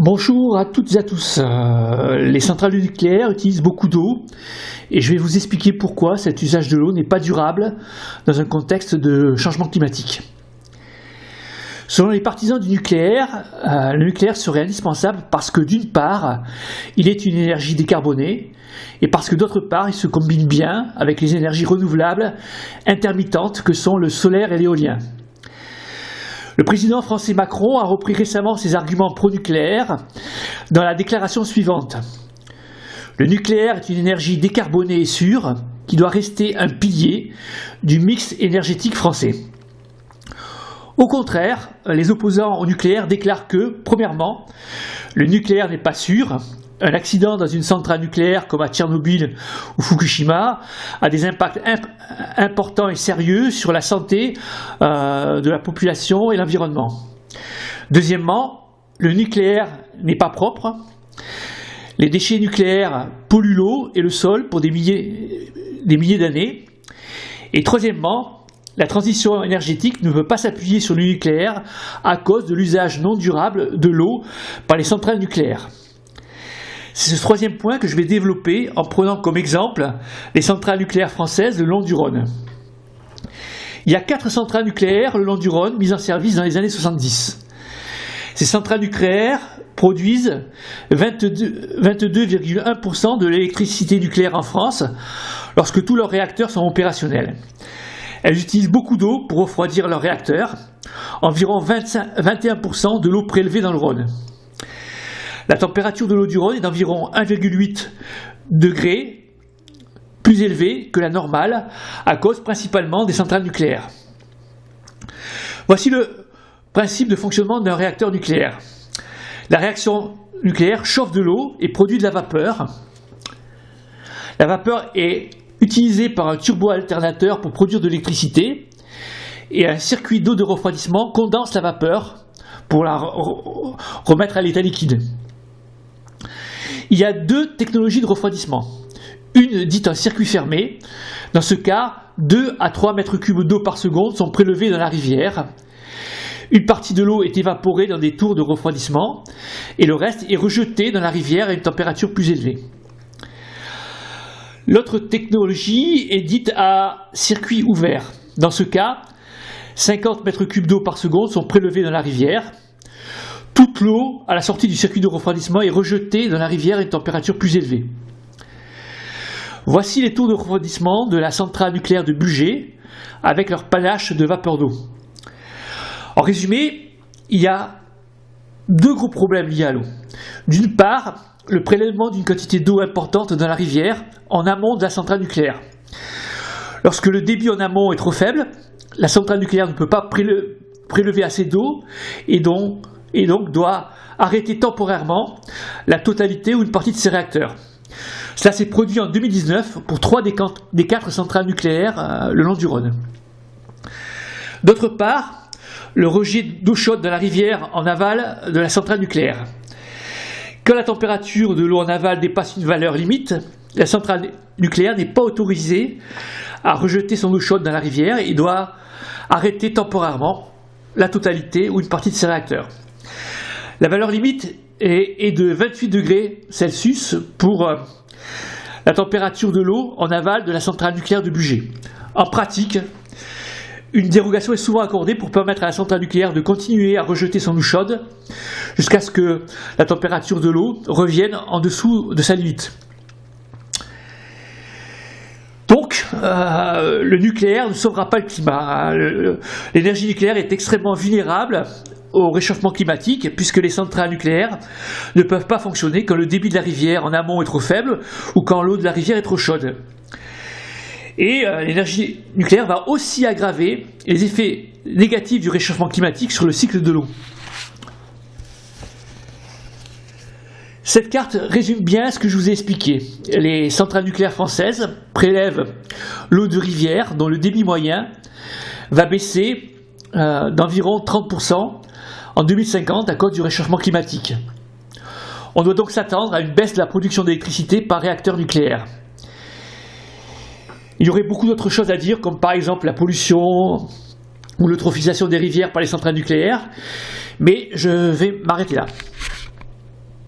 Bonjour à toutes et à tous. Euh, les centrales nucléaires utilisent beaucoup d'eau et je vais vous expliquer pourquoi cet usage de l'eau n'est pas durable dans un contexte de changement climatique. Selon les partisans du nucléaire, euh, le nucléaire serait indispensable parce que d'une part, il est une énergie décarbonée et parce que d'autre part, il se combine bien avec les énergies renouvelables intermittentes que sont le solaire et l'éolien. Le président français Macron a repris récemment ses arguments pro-nucléaires dans la déclaration suivante. Le nucléaire est une énergie décarbonée et sûre qui doit rester un pilier du mix énergétique français. Au contraire, les opposants au nucléaire déclarent que, premièrement, le nucléaire n'est pas sûr, un accident dans une centrale nucléaire comme à Tchernobyl ou Fukushima a des impacts importants et sérieux sur la santé euh, de la population et l'environnement. Deuxièmement, le nucléaire n'est pas propre. Les déchets nucléaires polluent l'eau et le sol pour des milliers, des milliers d'années. Et troisièmement, la transition énergétique ne peut pas s'appuyer sur le nucléaire à cause de l'usage non durable de l'eau par les centrales nucléaires. C'est ce troisième point que je vais développer en prenant comme exemple les centrales nucléaires françaises le long du Rhône. Il y a quatre centrales nucléaires le long du Rhône mises en service dans les années 70. Ces centrales nucléaires produisent 22,1% de l'électricité nucléaire en France lorsque tous leurs réacteurs sont opérationnels. Elles utilisent beaucoup d'eau pour refroidir leurs réacteurs, environ 21% de l'eau prélevée dans le Rhône. La température de l'eau du Rhône est d'environ 1,8 degrés plus élevée que la normale à cause principalement des centrales nucléaires. Voici le principe de fonctionnement d'un réacteur nucléaire. La réaction nucléaire chauffe de l'eau et produit de la vapeur. La vapeur est utilisée par un turbo-alternateur pour produire de l'électricité et un circuit d'eau de refroidissement condense la vapeur pour la remettre à l'état liquide. Il y a deux technologies de refroidissement. Une dite un circuit fermé. Dans ce cas, 2 à 3 mètres cubes d'eau par seconde sont prélevés dans la rivière. Une partie de l'eau est évaporée dans des tours de refroidissement et le reste est rejeté dans la rivière à une température plus élevée. L'autre technologie est dite à circuit ouvert. Dans ce cas, 50 mètres cubes d'eau par seconde sont prélevés dans la rivière toute l'eau à la sortie du circuit de refroidissement est rejetée dans la rivière à une température plus élevée. Voici les tours de refroidissement de la centrale nucléaire de Bugey avec leur panache de vapeur d'eau. En résumé, il y a deux gros problèmes liés à l'eau. D'une part, le prélèvement d'une quantité d'eau importante dans la rivière en amont de la centrale nucléaire. Lorsque le débit en amont est trop faible, la centrale nucléaire ne peut pas prélever assez d'eau et donc et donc doit arrêter temporairement la totalité ou une partie de ses réacteurs. Cela s'est produit en 2019 pour trois des quatre centrales nucléaires euh, le long du Rhône. D'autre part, le rejet d'eau chaude dans la rivière en aval de la centrale nucléaire. Quand la température de l'eau en aval dépasse une valeur limite, la centrale nucléaire n'est pas autorisée à rejeter son eau chaude dans la rivière et doit arrêter temporairement la totalité ou une partie de ses réacteurs. La valeur limite est, de 28 degrés Celsius pour euh, la température de l'eau en aval de la centrale nucléaire de Bugey. En pratique, une dérogation est souvent accordée pour permettre à la centrale nucléaire de continuer à rejeter son eau chaude jusqu'à ce que la température de l'eau revienne en dessous de sa limite. Donc, euh, le nucléaire ne sauvera pas le climat. L'énergie nucléaire est extrêmement vulnérable au réchauffement climatique, puisque les centrales nucléaires ne peuvent pas fonctionner quand le débit de la rivière en amont est trop faible ou quand l'eau de la rivière est trop chaude. Et euh, l'énergie nucléaire va aussi aggraver les effets négatifs du réchauffement climatique sur le cycle de l'eau. Cette carte résume bien ce que je vous ai expliqué. Les centrales nucléaires françaises prélèvent l'eau de rivière dont le débit moyen va baisser euh, d'environ 30% en 2050 à cause du réchauffement climatique. On doit donc s'attendre à une baisse de la production d'électricité par réacteur nucléaire. Il y aurait beaucoup d'autres choses à dire, comme par exemple la pollution ou l'eutrophisation des rivières par les centrales nucléaires, mais je vais m'arrêter là.